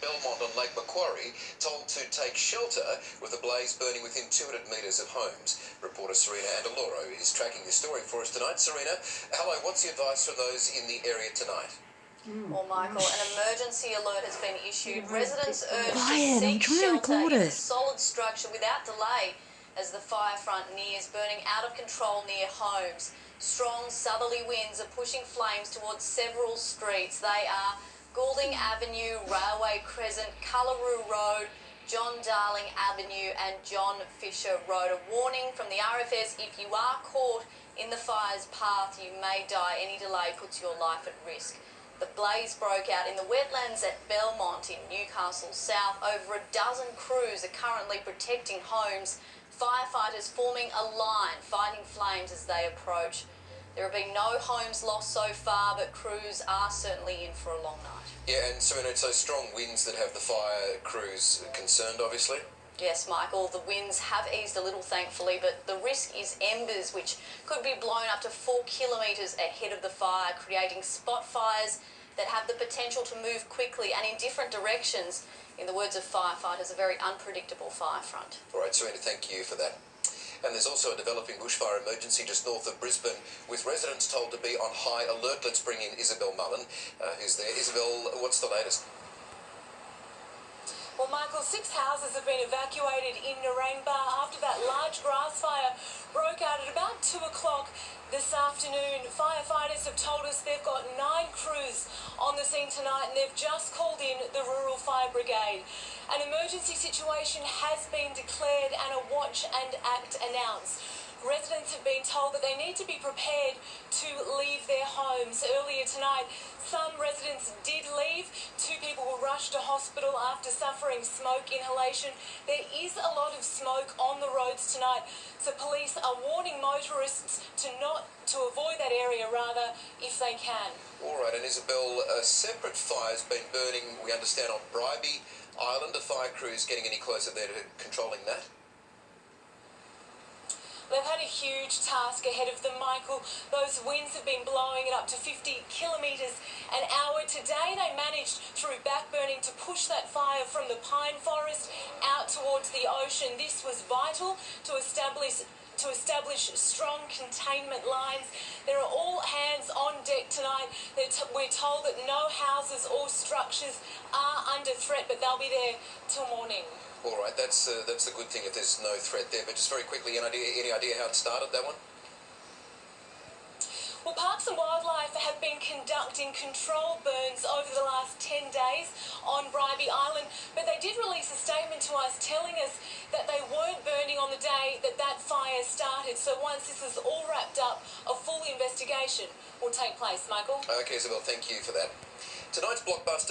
Belmont on Lake Macquarie told to take shelter with a blaze burning within 200 metres of homes. Reporter Serena Andaloro is tracking this story for us tonight. Serena, hello, what's the advice for those in the area tonight? Well, Michael, an emergency alert has been issued. Residents urged Quiet, to seek shelter in a solid structure without delay as the fire front nears, burning out of control near homes. Strong southerly winds are pushing flames towards several streets. They are Goulding Avenue, Railway Crescent, Cullaroo Road, John Darling Avenue, and John Fisher Road. A warning from the RFS if you are caught in the fire's path, you may die. Any delay puts your life at risk. The blaze broke out in the wetlands at Belmont in Newcastle South. Over a dozen crews are currently protecting homes. Firefighters forming a line, fighting flames as they approach. There have been no homes lost so far, but crews are certainly in for a long night. Yeah, and Serena, it's those strong winds that have the fire crews concerned, obviously. Yes, Michael, the winds have eased a little, thankfully, but the risk is embers, which could be blown up to four kilometres ahead of the fire, creating spot fires that have the potential to move quickly and in different directions. In the words of firefighters, a very unpredictable fire front. All right, Serena, thank you for that. And there's also a developing bushfire emergency just north of Brisbane, with residents told to be on high alert. Let's bring in Isabel Mullen, uh, who's there. Isabel, what's the latest? Well, Michael, six houses have been evacuated in Narangba after that large grass fire broke out at about 2 o'clock this afternoon. Firefighters have told us they've got nine crews on the scene tonight and they've just called in the Rural Fire Brigade. An emergency situation has been declared and a watch and act announced. Residents have been told that they need to be prepared to leave their homes. Earlier tonight, some residents did leave. Two people were rushed to hospital after suffering smoke inhalation. There is a lot of smoke on the roads tonight, so police are warning motorists to not to avoid that area rather if they can. All right, and Isabel, a separate fire's been burning, we understand, on Bribie Island. Are fire crews getting any closer there to controlling that? Huge task ahead of them, Michael. Those winds have been blowing it up to 50 kilometres an hour. Today they managed through backburning to push that fire from the pine forest out towards the ocean. This was vital to establish to establish strong containment lines. There are all hands on deck tonight. We're told that no houses or structures are under threat, but they'll be there till morning. All right, that's uh, that's the good thing if there's no threat there. But just very quickly, any idea, any idea how it started, that one? Well, Parks and Wildlife have been conducting control burns over the last 10 days on Bribie Island, but they did release a statement to us telling us that they weren't burning on the day that that fire started. So once this is all wrapped up, a full investigation will take place, Michael. Okay, Isabel, thank you for that. Tonight's blockbuster.